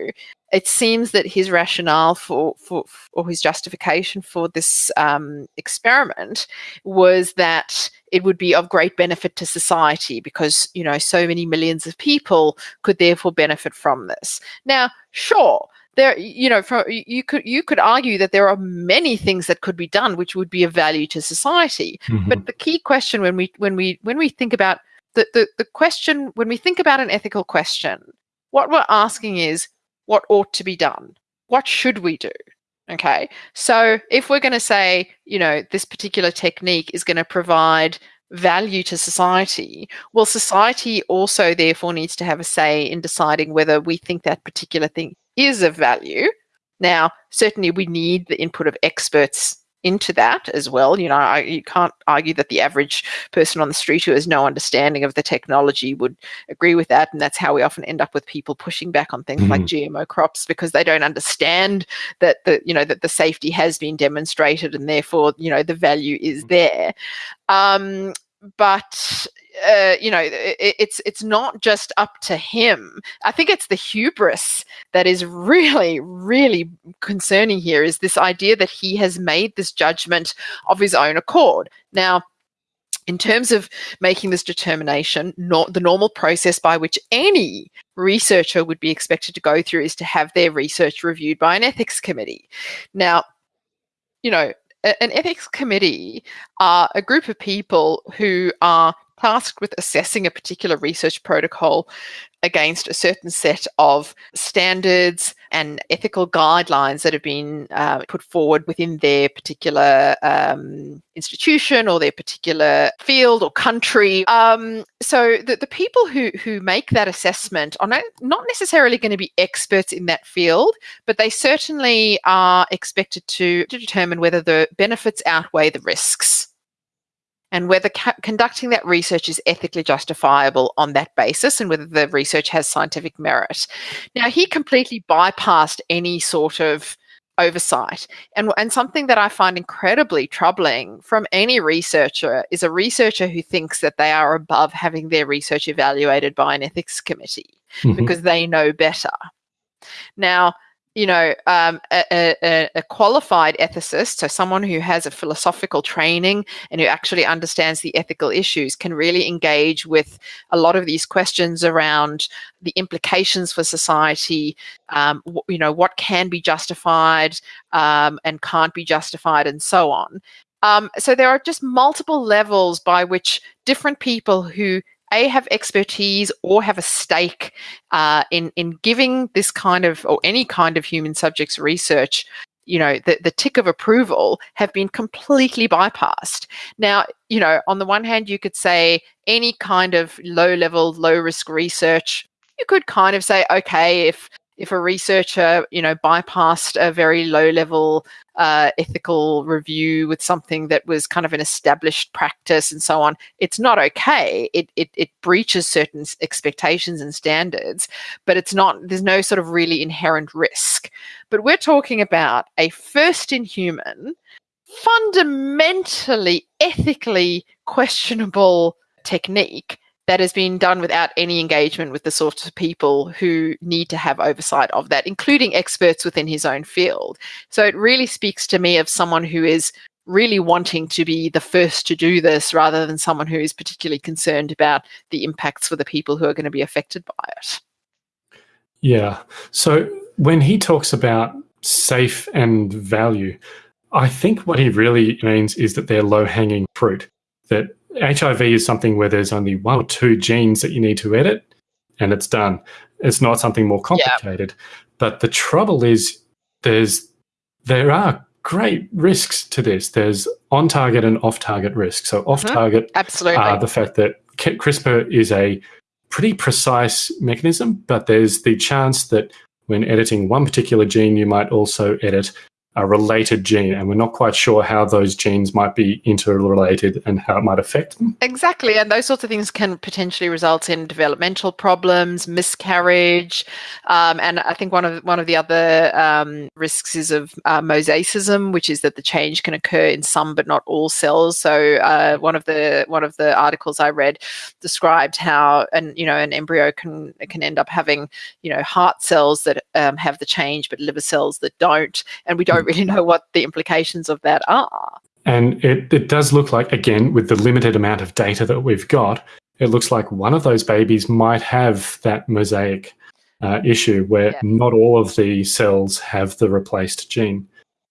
it seems that his rationale for, for or his justification for this um, experiment was that it would be of great benefit to society because you know so many millions of people could therefore benefit from this. Now, sure, there you know for, you could you could argue that there are many things that could be done which would be of value to society. Mhm. but the key question when we when we when we think about the, the the question when we think about an ethical question what we're asking is what ought to be done? What should we do? Okay? So if we're going to say you know this particular technique is going to provide value to society well society also therefore needs to have a say in deciding whether we think that particular thing is of value now certainly we need the input of experts into that as well. You know, I, you can't argue that the average person on the street who has no understanding of the technology would agree with that, and that's how we often end up with people pushing back on things like GMO crops because they don't understand that the you know that the safety has been demonstrated and therefore you know the value is there. Um, but uh, you know, it, it's it's not just up to him. I think it's the hubris that is really, really concerning here. Is this idea that he has made this judgment of his own accord? Now, in terms of making this determination, not the normal process by which any researcher would be expected to go through is to have their research reviewed by an ethics committee. Now, you know, an ethics committee are a group of people who are tasked with assessing a particular research protocol against a certain set of standards and ethical guidelines that have been uh, put forward within their particular um, institution or their particular field or country. Um, so the, the people who, who make that assessment are not, not necessarily going to be experts in that field, but they certainly are expected to, to determine whether the benefits outweigh the risks and whether conducting that research is ethically justifiable on that basis and whether the research has scientific merit. Now, he completely bypassed any sort of oversight. And, and something that I find incredibly troubling from any researcher is a researcher who thinks that they are above having their research evaluated by an ethics committee mm-hmm. because they know better. Now, you know, um, a, a, a, qualified ethicist, so someone who has a philosophical training and who actually understands the ethical issues, can really engage with a lot of these questions around the implications for society. Um, you know, what can be justified um, and can't be justified, and so on. Um, so there are just multiple levels by which different people who a have expertise or have a stake uh, in in giving this kind of or any kind of human subjects research you know the, the tick of approval have been completely bypassed. Now you know on the one hand you could say any kind of low level low risk research you could kind of say okay if if a researcher, you know, bypassed a very low level uh, ethical review with something that was kind of an established practice and so on, it's not okay. It, it, it breaches certain expectations and standards, but it's not, there's no sort of really inherent risk. But we're talking about a first in human, fundamentally ethically questionable technique that has been done without any engagement with the sorts of people who need to have oversight of that, including experts within his own field. So it really speaks to me of someone who is really wanting to be the first to do this rather than someone who is particularly concerned about the impacts for the people who are going to be affected by it. Yeah. So when he talks about safe and value, I think what he really means is that they're low hanging fruit, that HIV is something where there's only one or two genes that you need to edit and it's done. It's not something more complicated. Yeah. But the trouble is there's there are great risks to this. There's on target and off target risks. So off mm-hmm. target mm-hmm. absolutely are the fact that CRISPR is a pretty precise mechanism, but there's the chance that when editing one particular gene, you might also edit a related gene, and we're not quite sure how those genes might be interrelated and how it might affect them. Exactly, and those sorts of things can potentially result in developmental problems, miscarriage, um, and I think one of one of the other um, risks is of uh, mosaicism, which is that the change can occur in some but not all cells. So uh, one of the one of the articles I read described how and you know an embryo can can end up having you know heart cells that um, have the change but liver cells that don't, and we don't don't really know what the implications of that are. And it, it does look like, again, with the limited amount of data that we've got, it looks like one of those babies might have that mosaic uh, issue where yeah. not all of the cells have the replaced gene.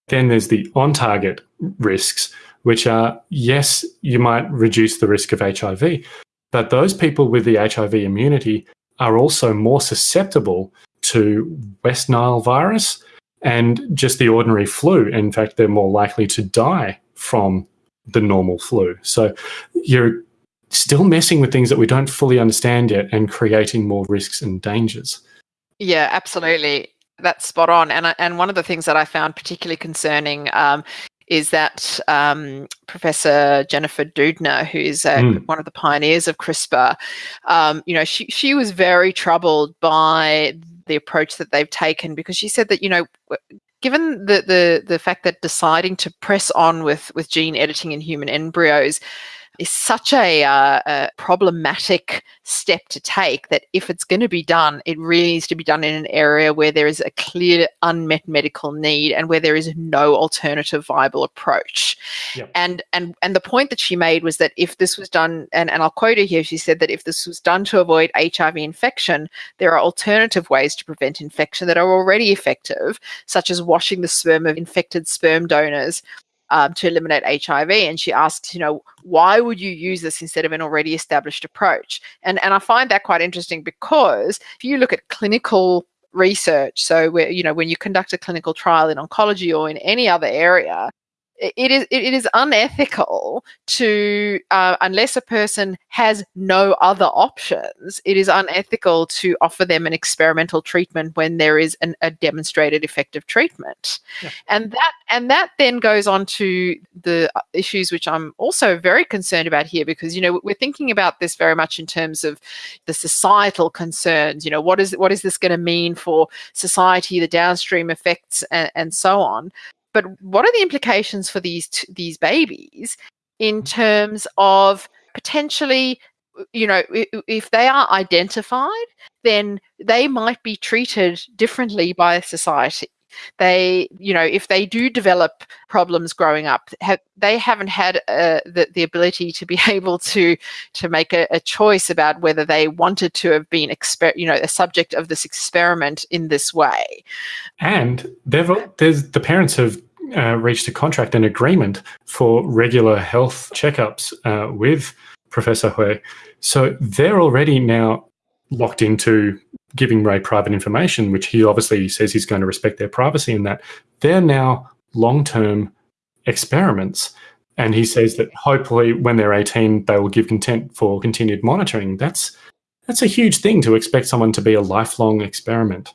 Then there's the on target risks, which are yes, you might reduce the risk of HIV, but those people with the HIV immunity are also more susceptible to West Nile virus and just the ordinary flu. In fact, they're more likely to die from the normal flu. So you're still messing with things that we don't fully understand yet and creating more risks and dangers. Yeah, absolutely. That's spot on. And and one of the things that I found particularly concerning um, is that um, Professor Jennifer Doudna, who is uh, mm. one of the pioneers of CRISPR, um, you know, she she was very troubled by the approach that they've taken because she said that you know given the the the fact that deciding to press on with with gene editing in human embryos is such a, uh, a problematic step to take that if it's going to be done, it really needs to be done in an area where there is a clear unmet medical need and where there is no alternative viable approach. Yep. And and and the point that she made was that if this was done, and, and I'll quote her here, she said that if this was done to avoid HIV infection, there are alternative ways to prevent infection that are already effective, such as washing the sperm of infected sperm donors um, to eliminate HIV. And she asks, you know, why would you use this instead of an already established approach? And and I find that quite interesting because if you look at clinical research, so where you know when you conduct a clinical trial in oncology or in any other area, it is it is unethical to uh, unless a person has no other options it is unethical to offer them an experimental treatment when there is an, a demonstrated effective treatment Yeah. and that and that then goes on to the uh, issues which i'm also very concerned about here because you know we're thinking about this very much in terms of the societal concerns you know what is what is this going to mean for society the downstream effects and, and so on but what are the implications for these t- these babies in mm. terms of potentially uh, you know if they are identified then they might be treated differently by society they you know if they do develop problems growing up they haven't had uh, the, the ability to be able to to make a, a choice about whether they wanted to have been exper- you know a subject of this experiment in this way And they've there's the parents have uh, reached a contract and agreement for regular health checkups uh, with Professor He. So they're already now locked into giving Ray private information, which he obviously says he's going to respect their privacy in that. They're now long term experiments. And he says that hopefully when they're 18, they will give consent for continued monitoring. That's that's a huge thing to expect someone to be a lifelong experiment.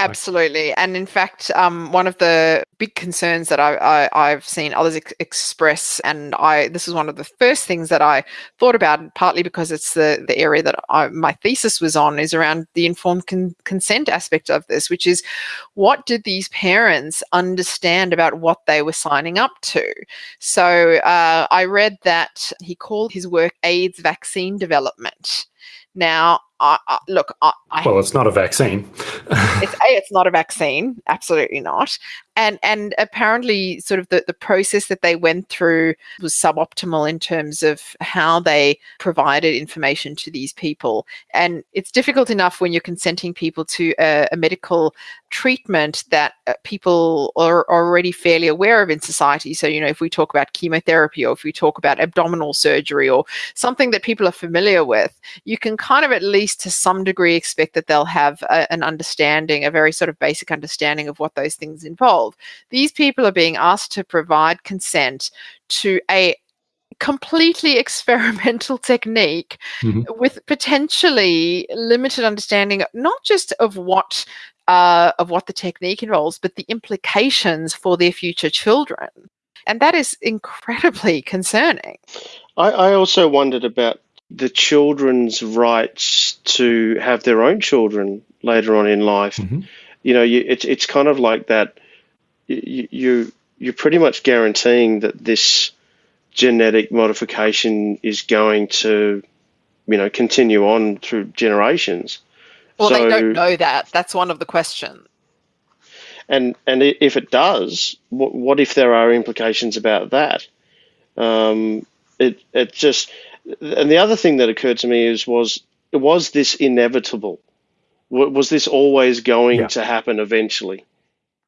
Absolutely, and in fact, um, one of the big concerns that I, have seen others ex- express, and I this is one of the first things that I thought about, partly because it's the the area that I, my thesis was on, is around the informed con- consent aspect of this, which is what did these parents understand about what they were signing up to? So uh, I read that he called his work AIDS vaccine development. Now, I, I, look, I, I Well, it's not a vaccine. it's a it's not a vaccine absolutely not and and apparently sort of the, the process that they went through was suboptimal in terms of how they provided information to these people. And it's difficult enough when you're consenting people to a, a medical treatment that uh, people are already fairly aware of in society. So you know if we talk about chemotherapy or if we talk about abdominal surgery or something that people are familiar with you can kind of at least to some degree expect that they'll have a, an understanding a very sort of basic understanding of what those things involve these people are being asked to provide consent to a completely experimental technique Mhm. with potentially limited understanding not just of what uh, of what the technique involves but the implications for their future children and that is incredibly concerning I, I also wondered about the children's rights to have their own children later on in life. Mhm. You know, you, it's it's kind of like that. You, you you're pretty much guaranteeing that this genetic modification is going to, you know, continue on through generations. well so, they don't know that that's one of the questions and and if it does, what, what if there are implications about that? Um, it it just and the other thing that occurred to me is was was this inevitable? Was this always going Yeah. to happen eventually?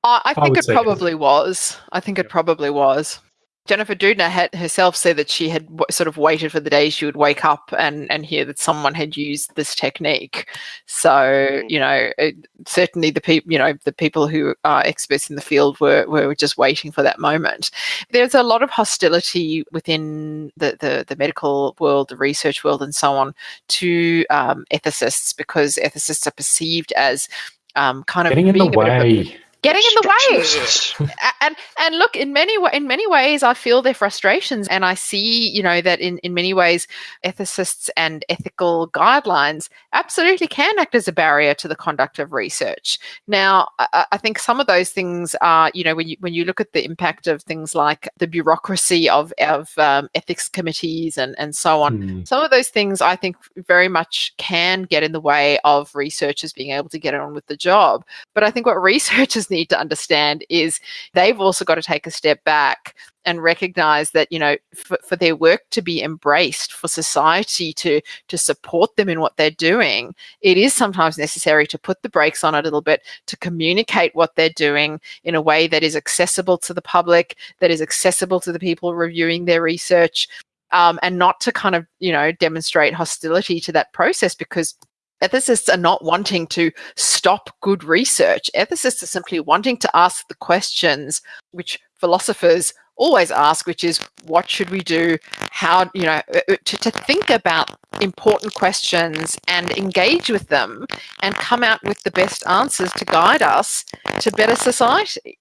I, I think would it probably was. I think it probably was. Jennifer Doudna had herself said that she had w- sort of waited for the day she would wake up and, and hear that someone had used this technique. So you know, it, certainly the people you know the people who are experts in the field were were just waiting for that moment. There's a lot of hostility within the the, the medical world, the research world, and so on to um, ethicists because ethicists are perceived as um, kind of Getting in the being a bit of a- way. Getting in the way. And and look in many in many ways i feel their frustrations and i see you know that in in many ways ethicists and ethical guidelines absolutely can act as a barrier to the conduct of research now i, I think some of those things are you know when you when you look at the impact of things like the bureaucracy of of um, ethics committees and and so on Hmm. some of those things I think very much can get in the way of researchers being able to get on with the job. But I think what researchers need to understand is they've also got to take a step back and recognize that you know for, for their work to be embraced for society to to support them in what they're doing it is sometimes necessary to put the brakes on a little bit to communicate what they're doing in a way that is accessible to the public that is accessible to the people reviewing their research um, and not to kind of you know demonstrate hostility to that process because ethicists are not wanting to stop good research. Ethicists are simply wanting to ask the questions which philosophers always ask which is what should we do? How you know uh, uh, to, to think about important questions and engage with them and come out with the best answers to guide us to better society.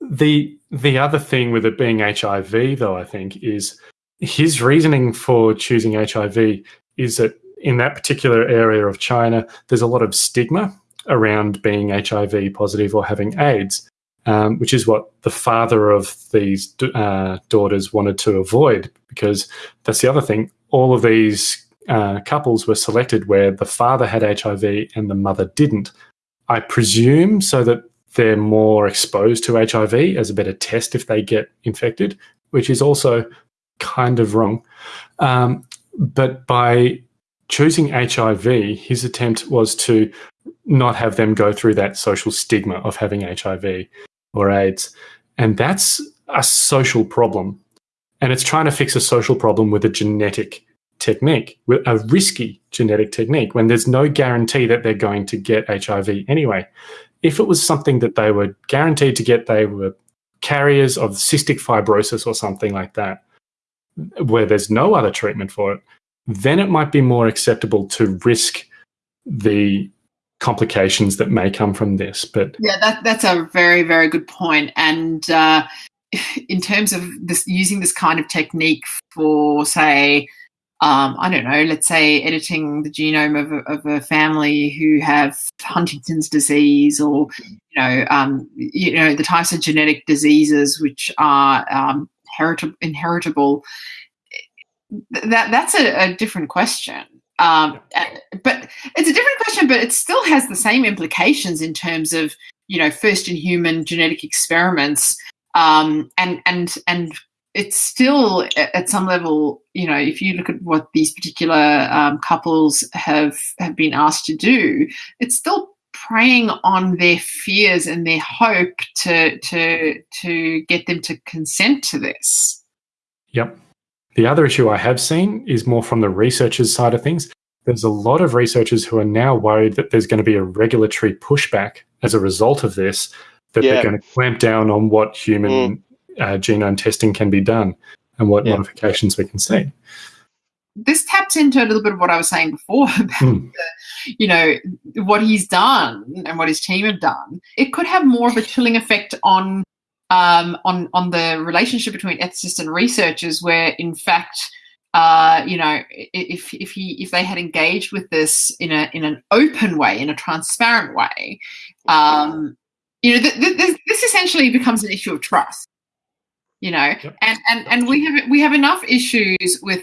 The the other thing with it being HIV, though, I think, is his reasoning for choosing HIV is that in that particular area of China, there's a lot of stigma around being HIV positive or having AIDS, um, which is what the father of these uh, daughters wanted to avoid. Because that's the other thing. All of these uh, couples were selected where the father had HIV and the mother didn't. I presume so that they're more exposed to HIV as a better test if they get infected, which is also kind of wrong. Um, but by choosing HIV, his attempt was to not have them go through that social stigma of having HIV or AIDS. And that's a social problem. And it's trying to fix a social problem with a genetic technique, with a risky genetic technique, when there's no guarantee that they're going to get HIV anyway. If it was something that they were guaranteed to get, they were carriers of cystic fibrosis or something like that, where there's no other treatment for it, then it might be more acceptable to risk the complications that may come from this. But Yeah, that that's a very very good point. And uh, in terms of this using this kind of technique for, say, um, I don't know, let's say editing the genome of a, of a family who have Huntington's disease, or you know, um, you know, the types of genetic diseases which are um, herit- inheritable. That that's a, a different question. Um, but it's a different question, but it still has the same implications in terms of you know first in human genetic experiments, um, and and and it's still at some level, you know, if you look at what these particular um, couples have have been asked to do, it's still preying on their fears and their hope to to to get them to consent to this. Yep. The other issue I have seen is more from the researchers' side of things. There's a lot of researchers who are now worried that there's going to be a regulatory pushback as a result of this, that Yeah. they're going to clamp down on what human uh, genome testing can be done and what Yeah. modifications we can see. This taps into a little bit of what I was saying before about Hmm. the, you know what he's done and what his team have done. It could have more of a chilling effect on um, on on the relationship between ethicists and researchers, where in fact, uh, you know, if if he if they had engaged with this in a in an open way, in a transparent way, um, you know, th- th- this, this essentially becomes an issue of trust. You know, Yep. and and and we have we have enough issues with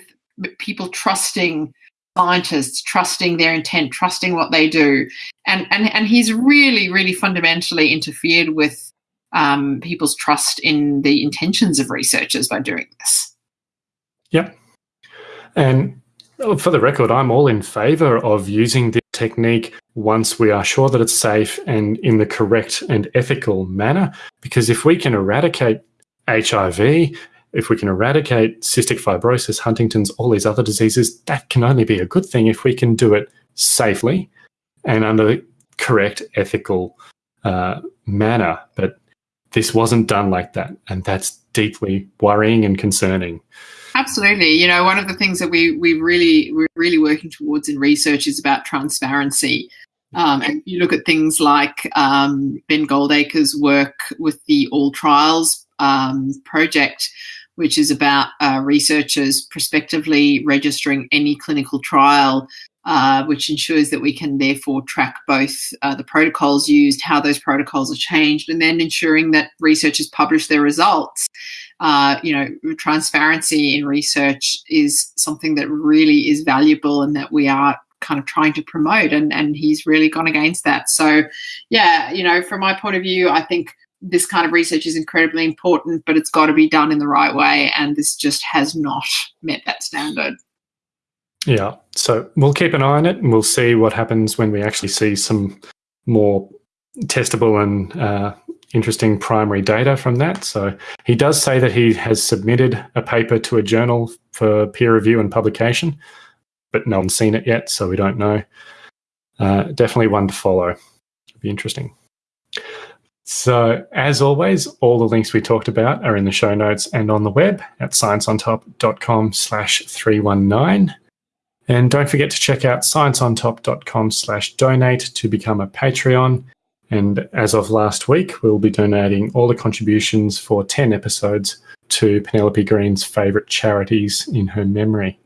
people trusting scientists trusting their intent trusting what they do and and and he's really really fundamentally interfered with um, people's trust in the intentions of researchers by doing this Yep. And for the record, I'm all in favor of using this technique once we are sure that it's safe and in the correct and ethical manner. Because if we can eradicate HIV, if we can eradicate cystic fibrosis, Huntington's, all these other diseases, that can only be a good thing if we can do it safely and under the correct ethical uh, manner. But this wasn't done like that. And that's deeply worrying and concerning. Absolutely. You know, one of the things that we we really we're really working towards in research is about transparency. Um, and you look at things like um, Ben Goldacre's work with the All Trials um, project, which is about uh, researchers prospectively registering any clinical trial, uh, which ensures that we can therefore track both uh, the protocols used, how those protocols are changed, and then ensuring that researchers publish their results. Uh, you know, transparency in research is something that really is valuable and that we are kind of trying to promote and and he's really gone against that so yeah you know from my point of view i think this kind of research is incredibly important but it's got to be done in the right way and this just has not met that standard yeah so we'll keep an eye on it and we'll see what happens when we actually see some more testable and uh, interesting primary data from that. So he does say that he has submitted a paper to a journal for peer review and publication but no one's seen it yet, so we don't know. Uh, definitely one to follow. It'll be interesting. So, as always, all the links we talked about are in the show notes and on the web at scienceontop.com slash 319. And don't forget to check out scienceontop.com slash donate to become a Patreon. And as of last week, we'll be donating all the contributions for 10 episodes to Penelope Green's favourite charities in her memory.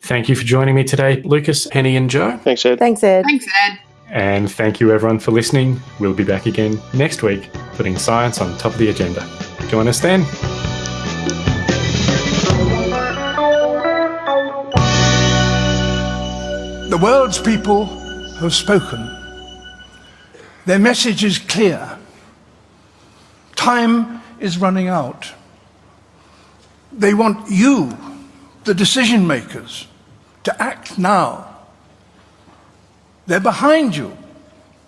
Thank you for joining me today, Lucas, Penny, and Joe. Thanks, Ed. Thanks, Ed. thanks ed And thank you, everyone, for listening. We'll be back again next week, putting science on top of the agenda. Join us then. The world's people have spoken. Their message is clear. Time is running out. They want you, the decision makers, to act now. They're behind you,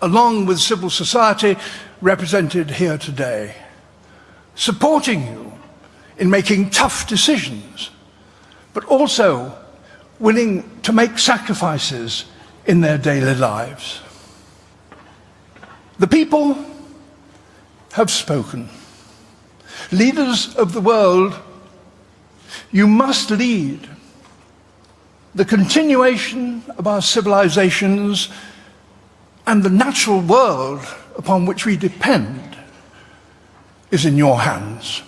along with civil society represented here today, supporting you in making tough decisions, but also willing to make sacrifices in their daily lives. The people have spoken. Leaders of the world, you must lead the continuation of our civilizations and the natural world upon which we depend is in your hands.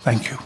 Thank you.